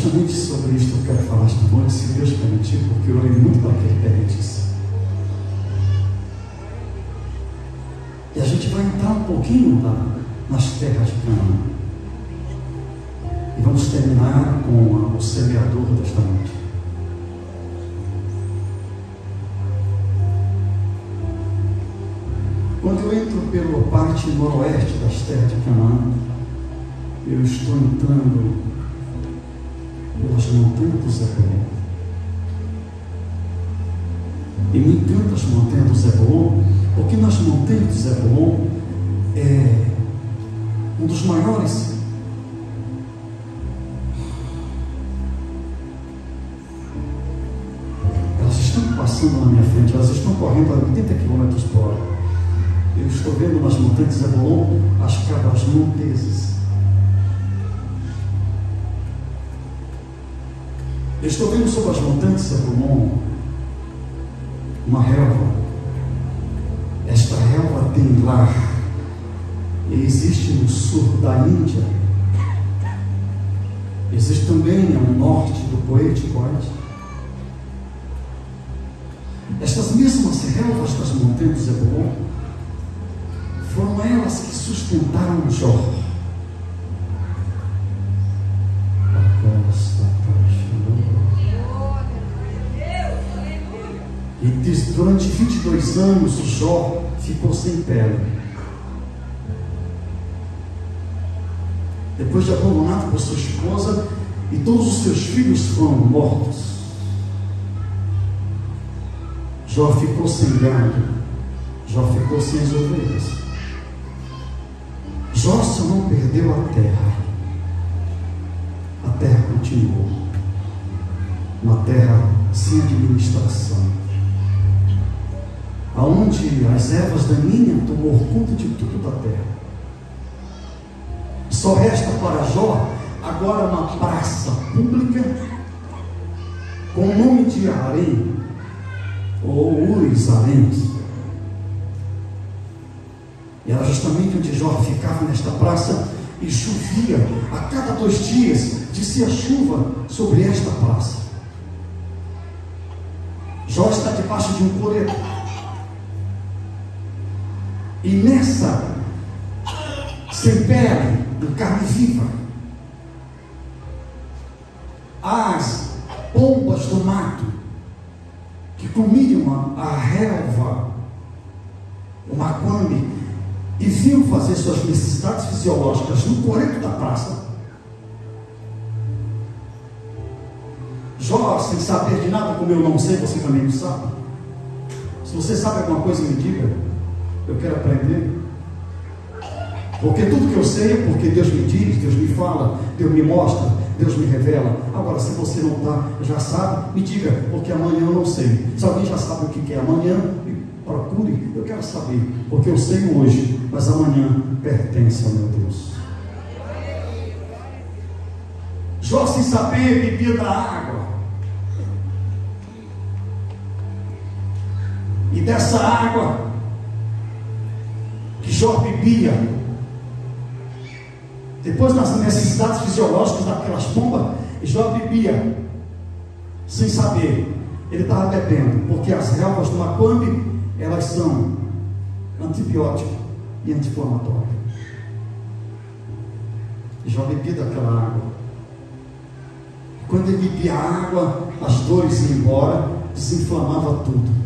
justamente sobre isso que eu quero falar noite, se Deus permitir, porque eu orei muito para que Ele. E a gente vai entrar um pouquinho lá nas terras de Canaã. E vamos terminar com o semeador desta noite. Quando eu entro pela parte noroeste das terras de Canaã, eu estou entrando pelas montanhas do Zebulon. E me encanta as montanhas do Zebulon, porque nas montanhas do Zebulon é um dos maiores elas estão passando na minha frente, elas estão correndo a 80 km por hora. Eu estou vendo nas montanhas Zebulon as cabras monteses. Eu estou vendo sobre as montanhas de Zebulon uma relva. Esta relva tem lar. E existe no sul da Índia. Existe também no norte do Poete Oeste. Estas mesmas relvas das montanhas de Zebulon foram elas que sustentaram Jó. E durante 22 anos Jó ficou sem pele. Depois de abandonado por sua esposa, e todos os seus filhos foram mortos. Jó ficou sem gado, Jó ficou sem as ovelhas. Jó só não perdeu a terra. A terra continuou. Uma terra sem administração aonde as ervas daninhas tomou conta de tudo da terra. Só resta para Jó agora uma praça pública com o nome de Arém, ou Ures Arém. E era justamente onde Jó ficava nesta praça e chovia a cada dois dias, descia chuva sobre esta praça. Jó está debaixo de um coreto e nessa, sem pele, em carne viva, as pombas do mato que comiam a, relva, o maquame, e vinham fazer suas necessidades fisiológicas no coreto da praça. Jó, sem saber de nada, como eu não sei, você também não sabe. Se você sabe alguma coisa, me diga. Eu quero aprender. Porque tudo que eu sei é porque Deus me diz, Deus me fala, Deus me mostra, Deus me revela. Agora, se você não tá, já sabe, me diga, porque amanhã eu não sei. Se alguém já sabe o que é amanhã, procure. Eu quero saber, porque eu sei hoje, mas amanhã pertence ao meu Deus. Jó, sem saber, bebia da água. E dessa água Jó bebia. Depois das necessidades fisiológicas daquelas pombas, Jó bebia. Sem saber. Ele estava bebendo. Porque as relvas do Macambi, elas são antibiótico e anti-inflamatório. Jó bebia daquela água. Quando ele bebia a água, as dores iam embora, desinflamava tudo.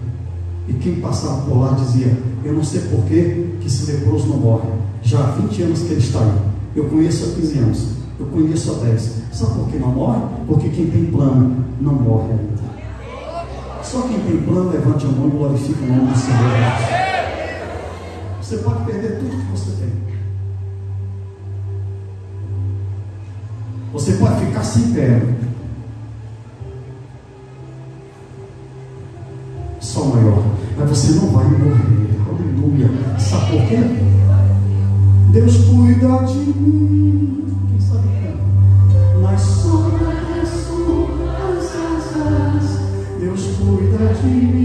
E quem passava por lá dizia: Eu não sei porquê, que esse leproso não morre. Já há 20 anos que ele está aí. Eu conheço há 15 anos. Eu conheço há 10. Sabe por que não morre? Porque quem tem plano não morre ainda. Só quem tem plano, levante a mão e glorifique o nome do Senhor. Você pode perder tudo que você tem. Você pode ficar sem pé. Só maior. Mas você não vai morrer. Aleluia. Sabe por quê? Deus cuida de mim. Quem sabe que Nas sombras das suas asas, Deus cuida de mim.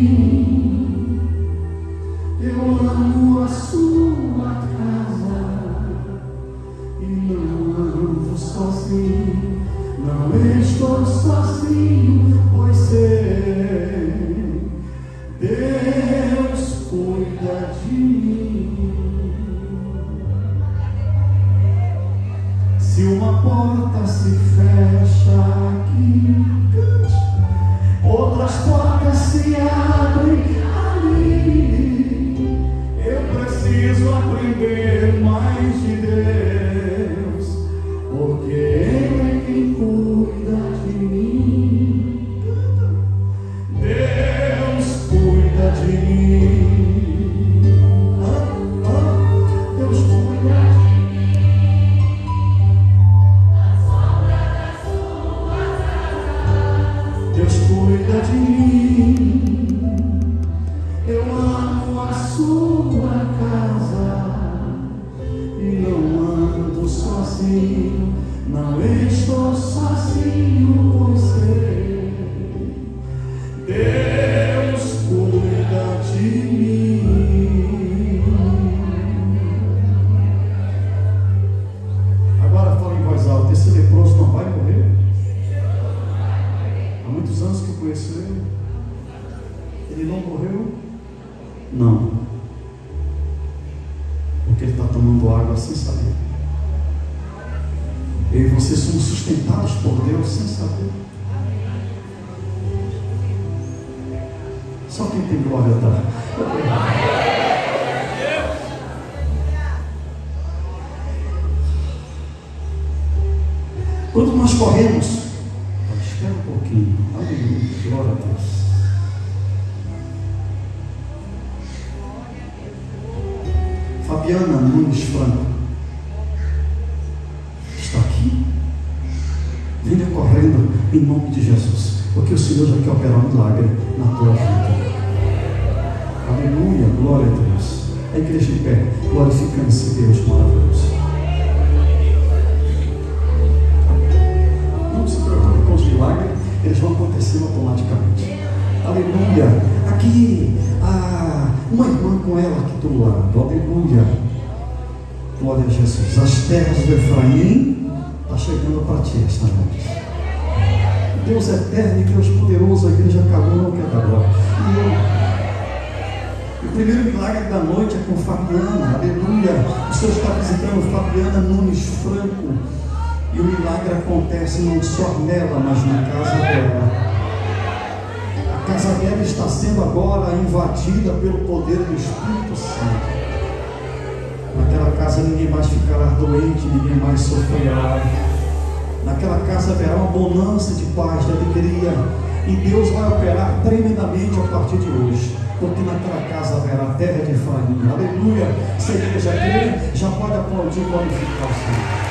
Aleluia, glória a Deus. A igreja em pé, glorificando esse Deus maravilhoso. Não se preocupe com os milagres, eles vão acontecer automaticamente. Aleluia. Aqui, ah, uma irmã com ela aqui do lado. Aleluia. Glória a Jesus. As terras do Efraim está chegando para ti esta noite. Deus eterno e Deus poderoso, a igreja acabou, não quer glória. E eu, o primeiro milagre da noite é com Fabiana, aleluia. O Senhor está visitando Fabiana Nunes Franco. E o milagre acontece não só nela, mas na casa dela. A casa dela está sendo agora invadida pelo poder do Espírito Santo. Naquela casa ninguém mais ficará doente, ninguém mais sofrerá. Naquela casa haverá uma bonança de paz, de alegria. E Deus vai operar tremendamente a partir de hoje. Porque naquela casa haverá terra de Efraim. Aleluia. Se a igreja crê, já pode aplaudir e glorificar o Senhor.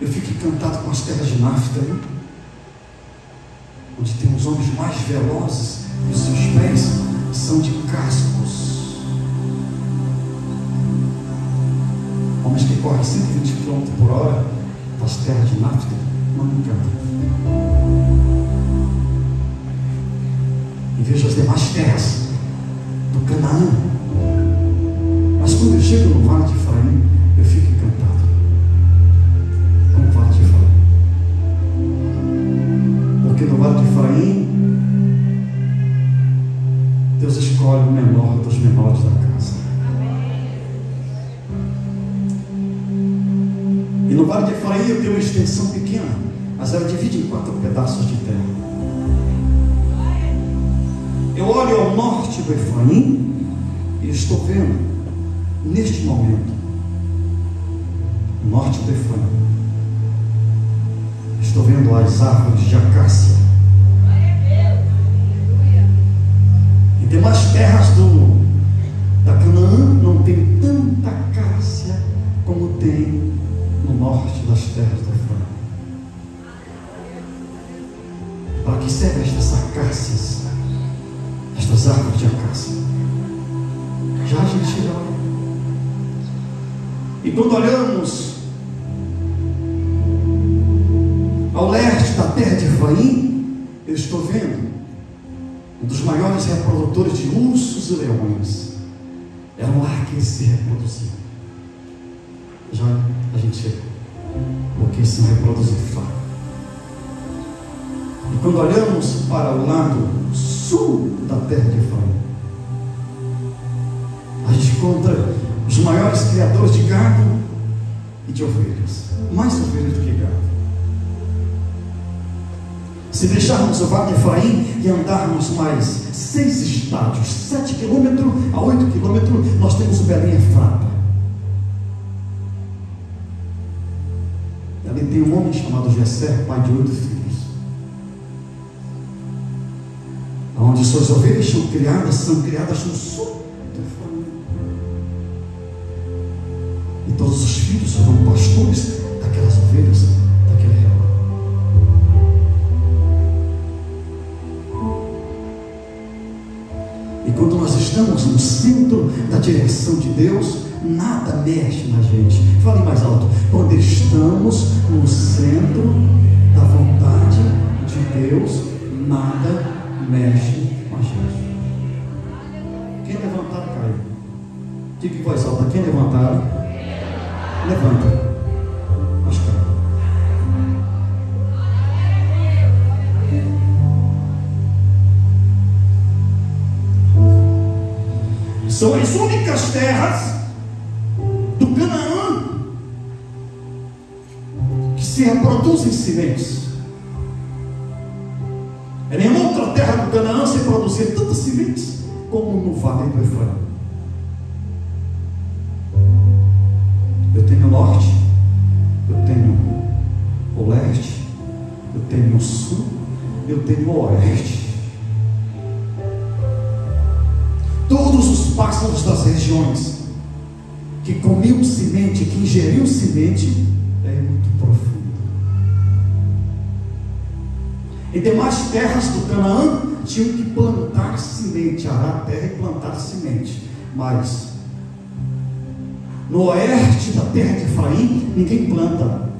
Eu fico encantado com as terras de Naftali, onde tem os homens mais velozes e os seus pés são de cascos. Homens que correm 120 km por hora das terras de Naftali, não me encanta. E vejo as demais terras do Canaã. Mas quando eu chego no Vale de Efraim, escolhe o menor dos menores da casa. E no Vale de Efraim eu tenho uma extensão pequena, mas ela divide em quatro pedaços de terra. Eu olho ao norte do Efraim e estou vendo, neste momento, norte do Efraim, Já olha. E quando olhamos ao leste da terra de Efraim, eu estou vendo um dos maiores reprodutores de ursos e leões. Era um lar que se reproduziam. Já a gente chega. Porque são reproduzidos fácil. E quando olhamos para o lado sul da terra de Efraim, a gente encontra os maiores criadores de gado e de ovelhas. Mais ovelhas do que gado. Se deixarmos o Vale de Efraim e andarmos mais seis estádios, sete quilômetros a oito quilômetros, nós temos o Belém Efrata. Ali tem um homem chamado Jessé, pai de oito filhos. onde suas ovelhas são criadas, são criadas no sul todos os filhos serão pastores daquelas ovelhas, daquele rebanho. E quando nós estamos no centro da direção de Deus, nada mexe na gente. Fale mais alto. Quando estamos no centro da vontade de Deus, nada mexe com a gente. Quem levantar, cai. Diga em voz alta: quem levantar, levanta. São as únicas terras do Canaã que se reproduzem sementes. É nenhuma outra terra do Canaã se produzir tantas sementes como no vale do Efraim. Eu tenho o oeste. Todos os pássaros das regiões que comiam semente, que ingeriam semente, é muito profundo. E demais terras do Canaã tinham que plantar semente, arar a terra e plantar semente. Mas no oeste da terra de Efraim, ninguém planta.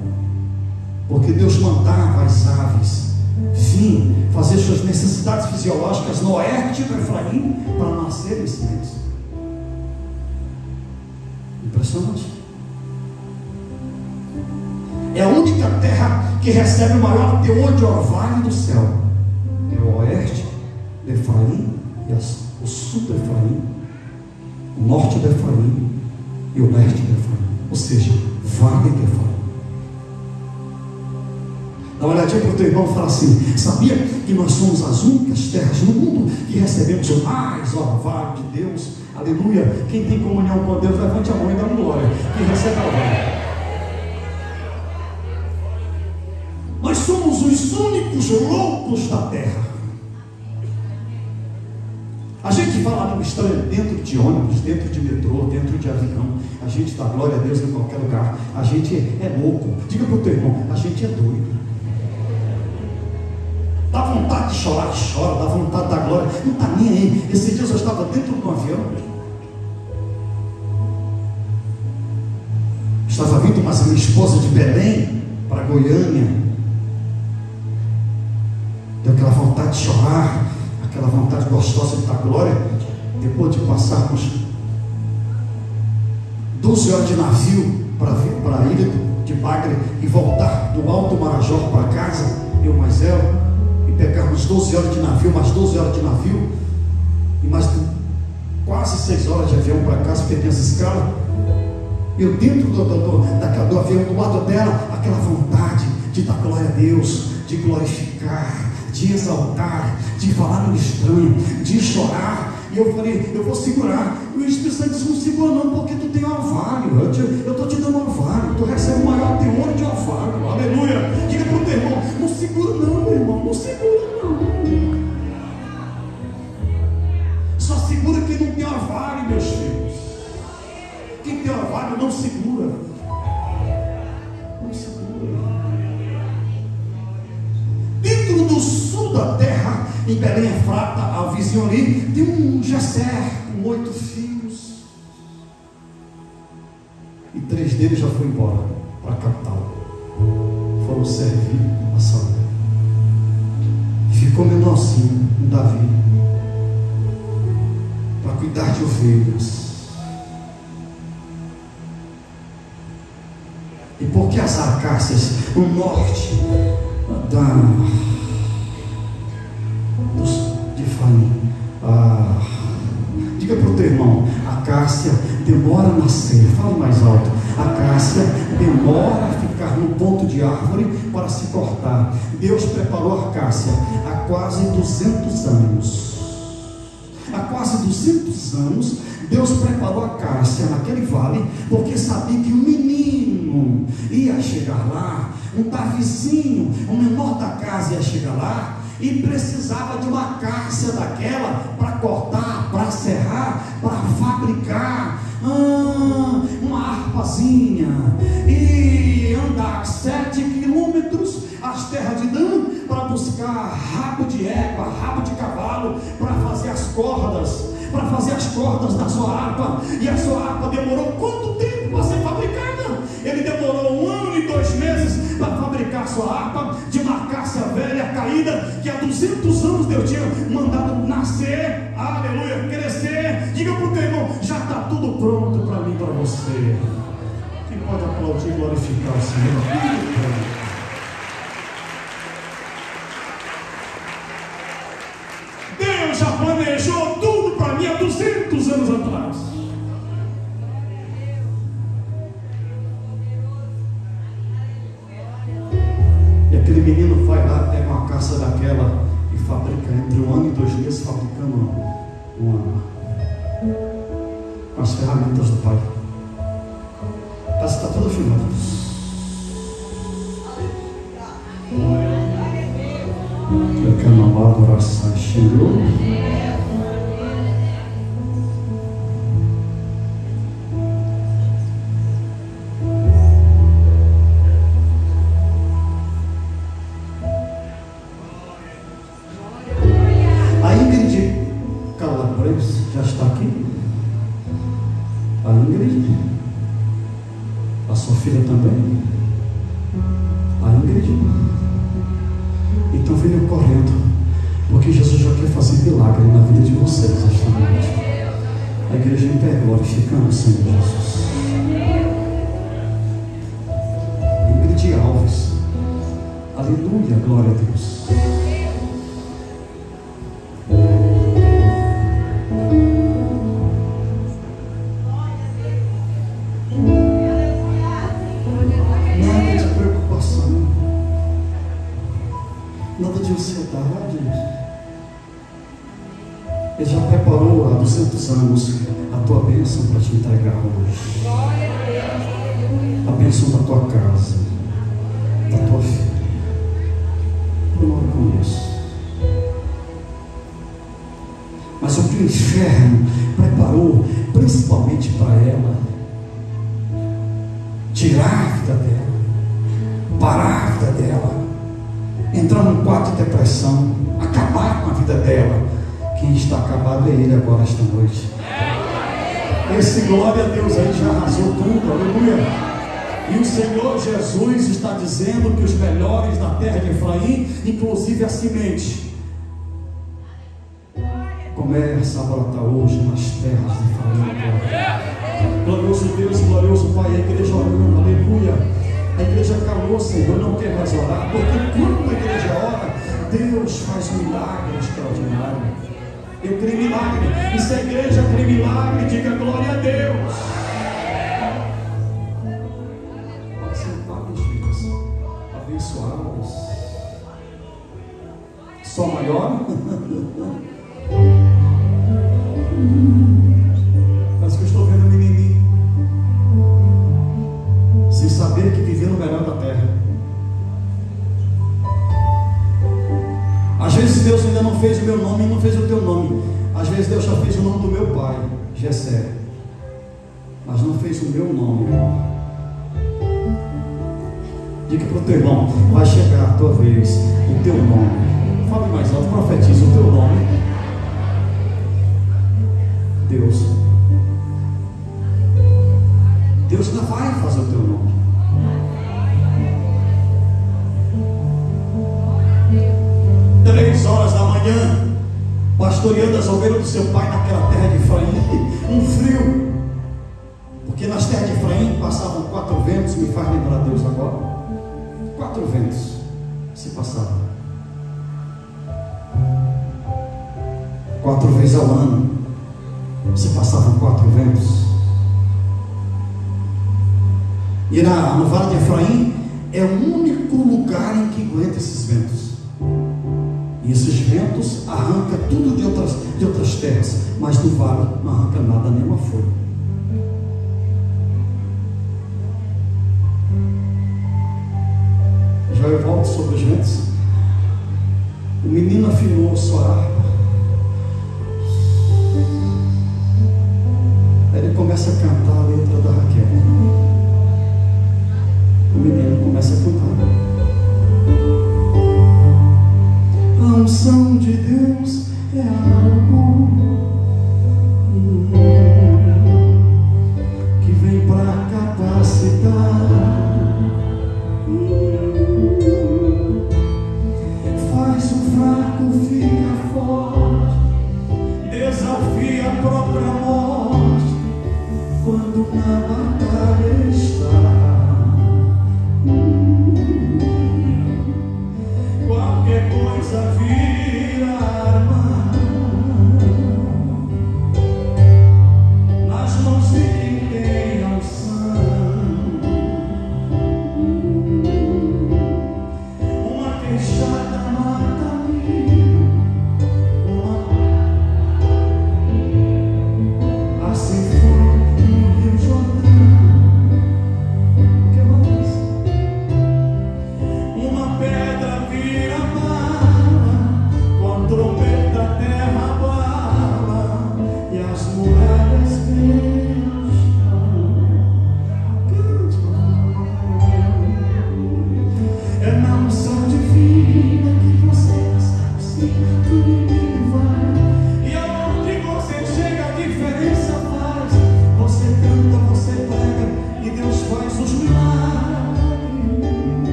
Porque Deus mandava as aves vir fazer suas necessidades fisiológicas no oeste do Efraim para nascerem sementes. Impressionante. É a única terra que recebe o maior teor de orvalho do céu. É o oeste de Efraim e o sul de Efraim, o norte de Efraim e o leste de Efraim. Ou seja, vale de Efraim. Dá uma olhadinha para o teu irmão e fala assim: Sabia que nós somos as únicas terras no mundo que recebemos mais orvalho de Deus? Aleluia. Quem tem comunhão com Deus, levante a mão e dá uma glória. Quem recebe glória. Nós somos os únicos loucos da terra. A gente fala no estranho dentro de ônibus, dentro de metrô, dentro de avião. A gente dá glória a Deus em qualquer lugar. A gente é louco. Diga para o teu irmão: a gente é doido. Dá vontade de chorar, chora. Dá vontade da glória. Não está nem aí. Esse dia eu estava dentro de um avião. Estava vindo mas a minha esposa de Belém para Goiânia. Deu aquela vontade de chorar aquela vontade gostosa de dar glória, depois de passarmos 12 horas de navio para vir para a ilha de Bagre e voltar do Alto Marajó para casa, eu mais ela, pegarmos 12 horas de navio, mais 12 horas de navio, e mais quase 6 horas de avião para casa, porque tem essa escala. Eu dentro do, do, daquela, do avião, do lado dela, aquela vontade de dar glória a Deus, de glorificar, de exaltar, de falar no estranho, de chorar. E eu falei, eu vou segurar. E o Espírito Santo disse, não segura não, porque tu tem orvalho. Eu estou te, te dando orvalho. Tu recebe o maior teor de orvalho. Aleluia. Diga para o teu irmão, não segura não, meu irmão. Não segura não. Só segura quem não tem orvalho, meus filhos. Quem tem orvalho não segura. Não segura. Dentro do sul da terra, em Belém Efrata, a vizinho ali, tem um Gesser com oito filhos. E três deles já foram embora para a capital. Foram servir a Saul. E ficou menorzinho, um Davi, para cuidar de ovelhas. E porque as acácias, o norte da, Faim, ah, diga para o teu irmão, a Cássia demora a nascer, fale mais alto, a Cássia demora a ficar no ponto de árvore para se cortar. Deus preparou a Cássia há quase 200 anos. Há quase 200 anos, Deus preparou a Cássia naquele vale, porque sabia que o menino ia chegar lá um Davizinho, o menor da casa ia chegar lá e precisava de uma cárcea daquela para cortar, para serrar, para fabricar ah, uma harpazinha e andar sete quilômetros às terras de Dan para buscar rabo de égua, rabo de cavalo para fazer as cordas, para fazer as cordas da sua harpa. E a sua harpa demorou quanto tempo para ser fabricada? Ele demorou um ano e dois meses para fabricar sua harpa de uma cássia velha caída que há 200 anos Deus tinha mandado nascer, aleluia, crescer. Diga para o teu irmão: já está tudo pronto para mim, para você. Quem pode aplaudir e glorificar o Senhor? Deus já planejou tudo para mim há 200 anos atrás. Uma caça daquela e fabrica entre um ano e dois meses fabricando uma, as ferramentas do pai. Parece que está tudo filmado. Eu quero uma adoração, Senhor. Para ela, tirar a vida dela, parar a vida dela, entrar num quadro de depressão, acabar com a vida dela. Quem está acabado é ele agora esta noite. Esse glória a Deus aí já arrasou tudo, aleluia. E o Senhor Jesus está dizendo que os melhores da terra de Efraim, inclusive a semente, começa a brotar hoje nas terras de Efraim. Glorioso Deus, glorioso Pai, a igreja orando, aleluia. A igreja calou, Senhor, não quer mais orar, porque quando a igreja ora, Deus faz um milagre extraordinário. Eu creio milagre. E se a igreja crê milagre, diga glória a Deus. Só maior? Teu irmão, vai chegar a tua vez, o teu nome. Fale mais alto, profetiza o teu nome. Deus. Deus ainda vai fazer o teu nome. Três horas da manhã, pastoreando as ovelhas do seu pai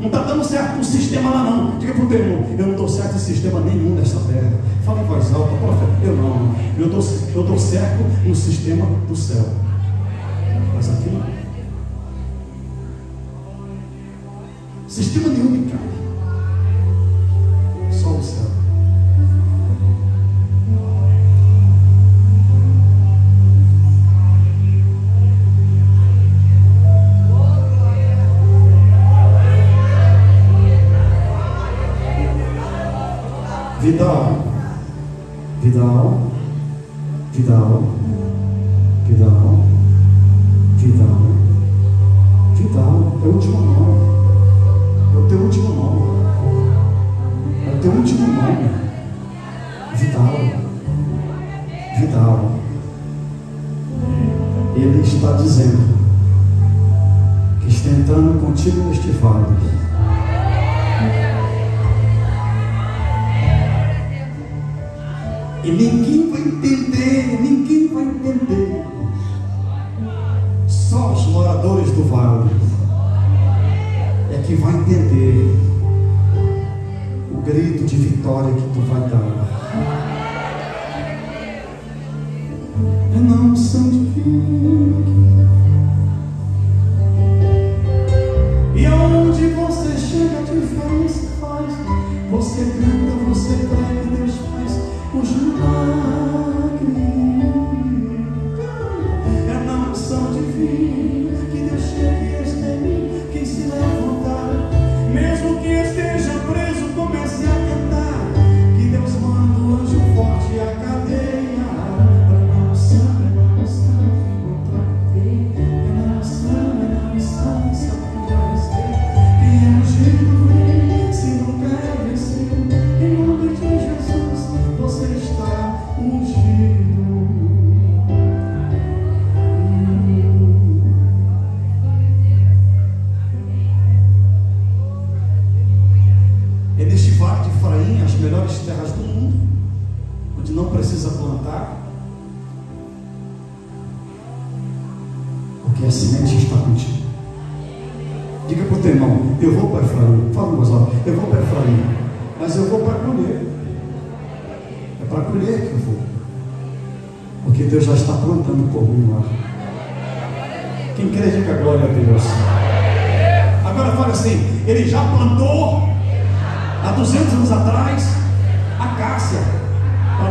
Não está dando certo o sistema lá não. Diga para o irmão, eu não dou certo em sistema nenhum desta terra. Fala em voz alta, profeta. Eu não. Eu dou, eu dou certo no sistema do céu. Mas aqui não. Sistema nenhum Vidal, Vidal, Vidal, Vidal, Vidal, é o último nome, é o teu último nome, é o teu último nome, Vidal, Vidal. Ele está dizendo que está entrando contigo neste vale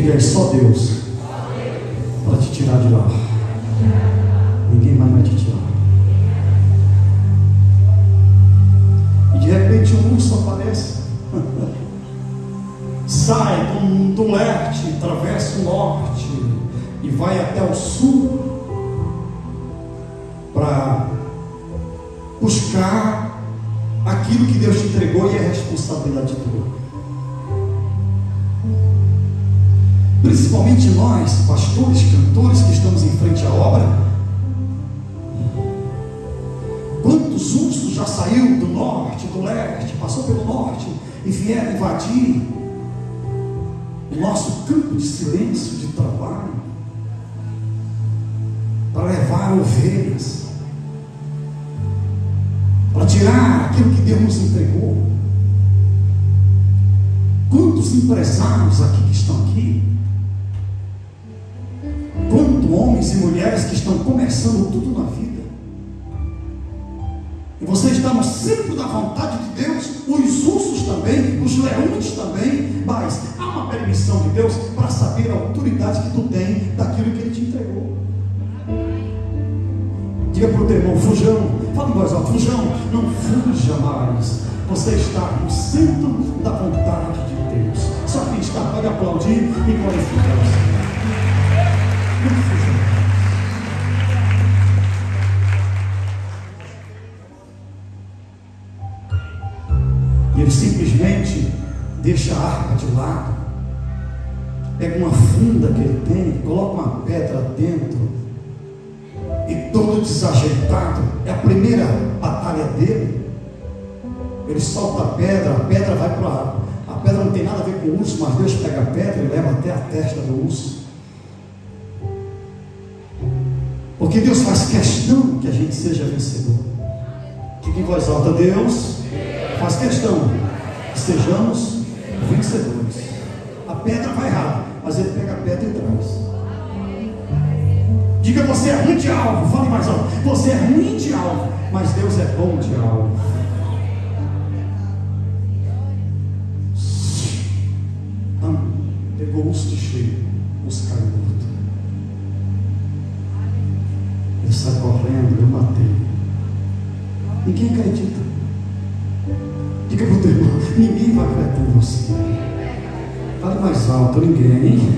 é só Deus tirar aquilo que Deus nos entregou. Quantos empresários aqui que estão aqui tanto homens e mulheres que estão começando tudo na vida. E você está no centro da vontade de Deus, os ursos também, os leões também, mas há uma permissão de Deus para saber a autoridade que tu tem daquilo que Ele te entregou. Diga para o teu irmão, fujão, fala em voz alta, fujão, não fuja mais. Você está no centro da vontade de Deus. Só quem está pode aplaudir e glorificar o Senhor. Não fuja mais. E ele simplesmente deixa a arca de lado, pega uma funda que ele tem, coloca uma pedra dentro, e todo desajeitado, é a primeira batalha dele. Ele solta a pedra, a pedra vai para a água. A pedra não tem nada a ver com o urso, mas Deus pega a pedra e leva até a testa do urso. Porque Deus faz questão que a gente seja vencedor. Fique em voz alta, Deus faz questão que sejamos vencedores. A pedra vai errar, mas ele pega a. Diga você é ruim de algo, fale mais alto. Você é ruim de algo, mas Deus é bom de algo. Ah, pegou o urso de cheio, o urso caiu morto. Ele sai correndo, eu matei. Ninguém acredita. Diga para o teu irmão, ninguém vai acreditar em você. Fale mais alto, ninguém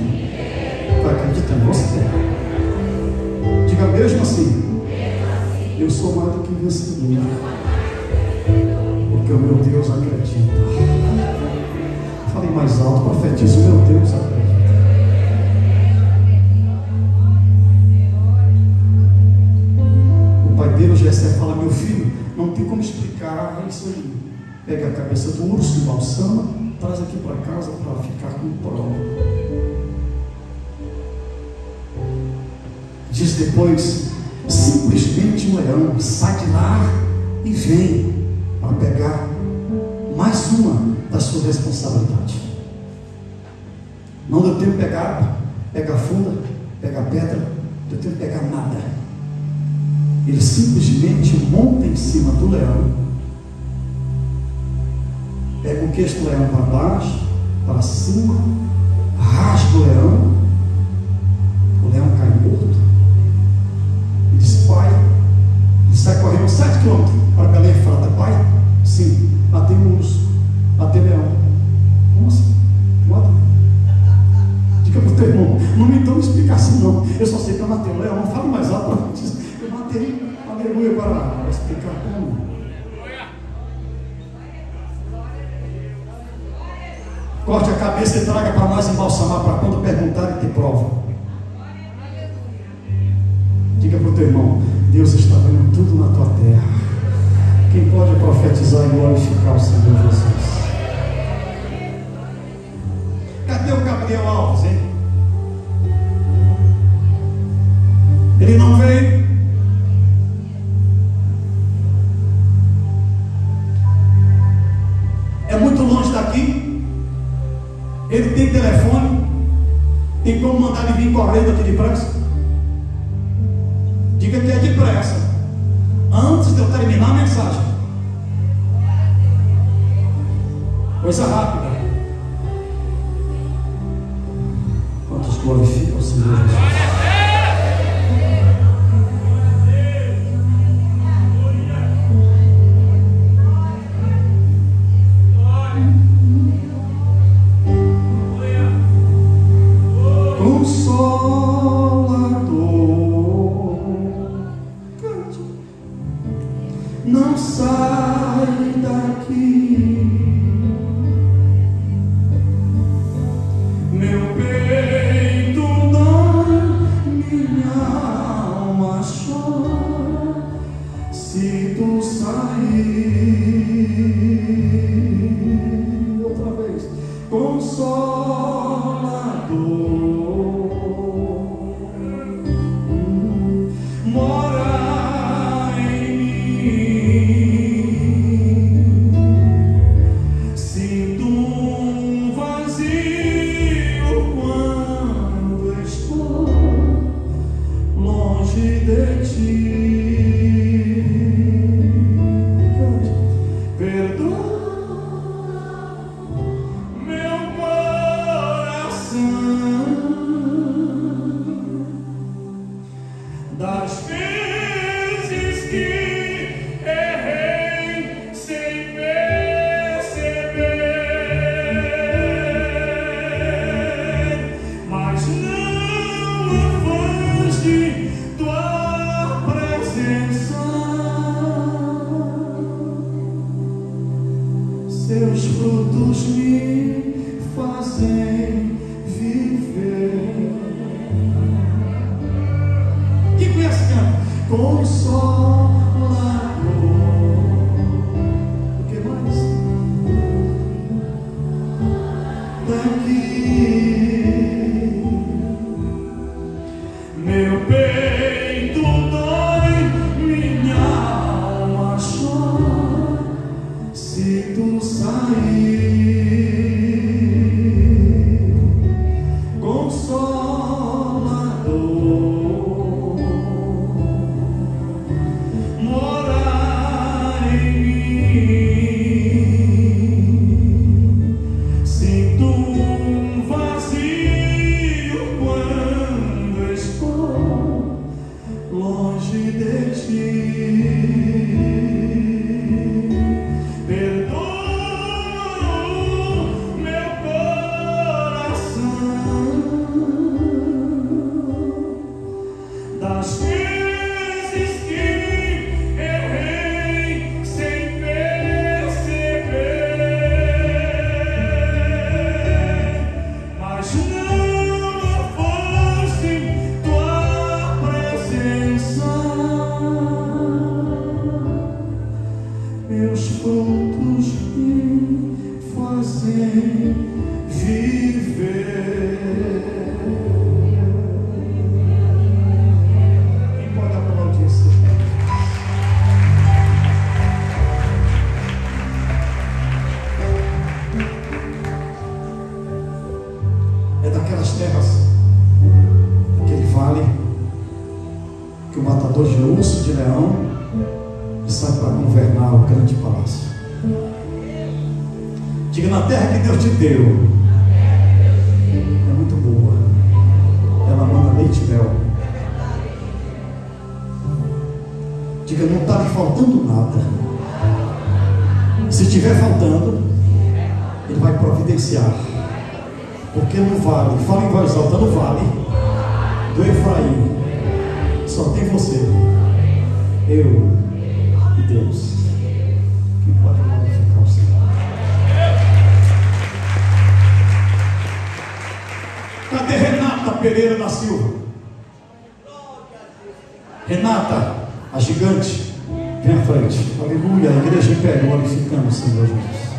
Pega a cabeça do urso, balsama, traz aqui para casa para ficar com prova. Diz depois, simplesmente um leão sai de lá e vem para pegar mais uma da sua responsabilidade. Não deu tempo de pegar, pega a funda, pega a pedra, não deu tempo de pegar nada. Ele simplesmente monta em cima do leão, pega o queixo do leão para baixo, para cima, rasga o leão, o leão cai morto, e diz: Pai, ele sai correndo 7 quilômetros para Belém e fala: Pai, sim, matei um urso, matei leão. Como assim? Mata. Diga para o teu irmão, não me dá uma explicação, não. Eu só sei que eu matei um leão, falo mais alto eu matei, aleluia, para explicar como. Corte a cabeça e traga para nós embalsamar para quando perguntarem ter prova. Diga para o teu irmão, Deus está vendo tudo na tua terra. Quem pode profetizar e glorificar o Senhor Jesus? Cadê o Gabriel Alves, hein? Ele não veio. Correndo aqui depressa? triunfante. Aleluia. A igreja em pé, glorificamos, Senhor Jesus.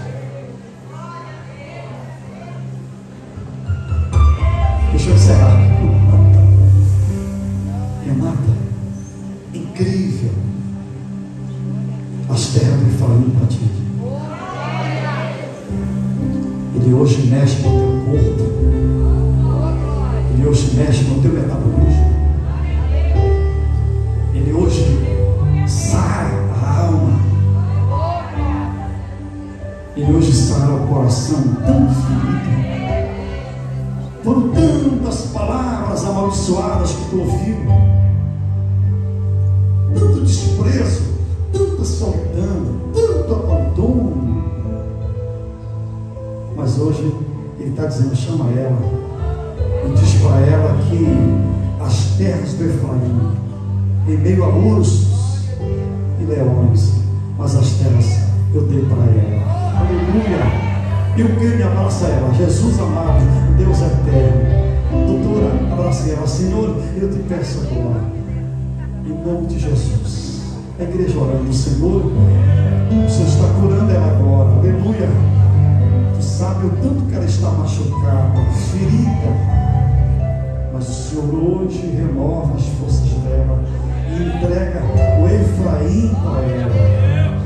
Senhor hoje renova as forças dela e entrega o Efraim para ela.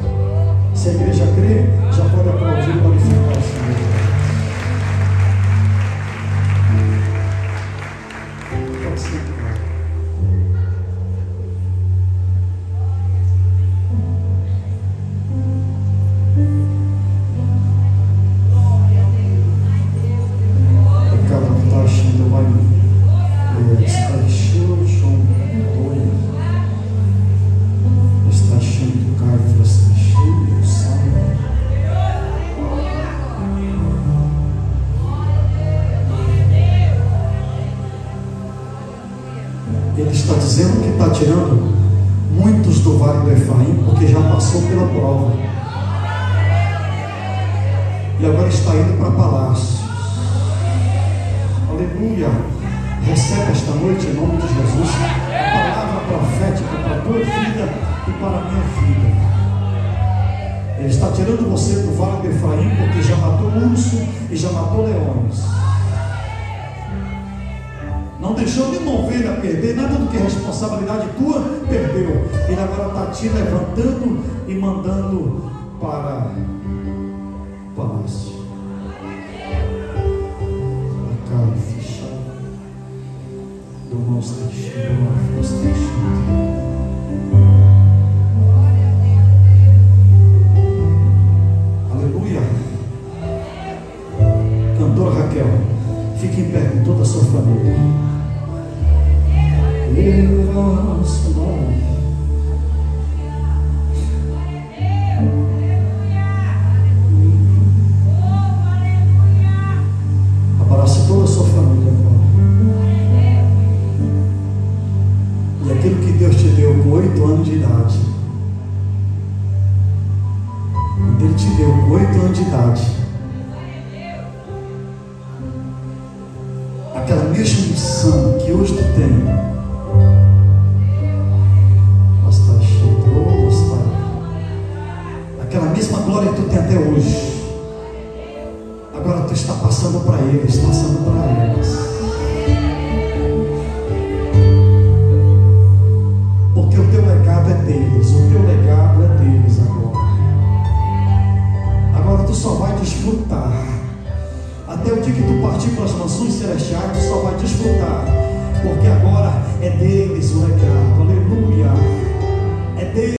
Se a igreja crê, já pode aplaudir e glorificar o Senhor.